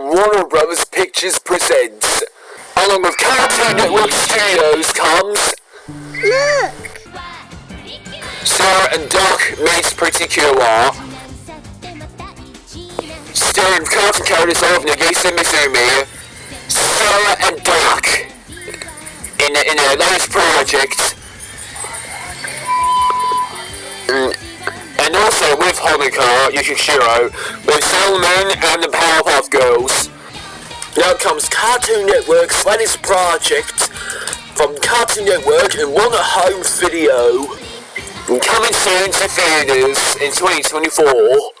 Warner Brothers Pictures Presents. Along with Cartoon Network Studios comes Look! Sarah and Duck Meets Pretty Cure. Starring cartoon characters of Nagisa Misumi, Sarah and Duck in, in their latest project. Mm, And also with Honoka Yukishiro, with Solomon and the Powerpuff. Now comes Cartoon Network's latest project from Cartoon Network and One at Home Video. And coming soon to theaters in 2024.